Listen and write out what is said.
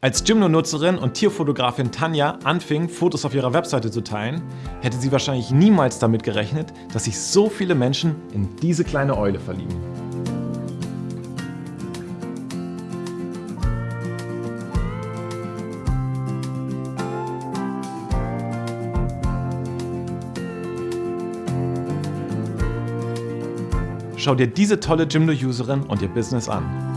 Als Gymno-Nutzerin und Tierfotografin Tanja anfing, Fotos auf ihrer Webseite zu teilen, hätte sie wahrscheinlich niemals damit gerechnet, dass sich so viele Menschen in diese kleine Eule verlieben. Schau dir diese tolle Gymno-Userin und ihr Business an.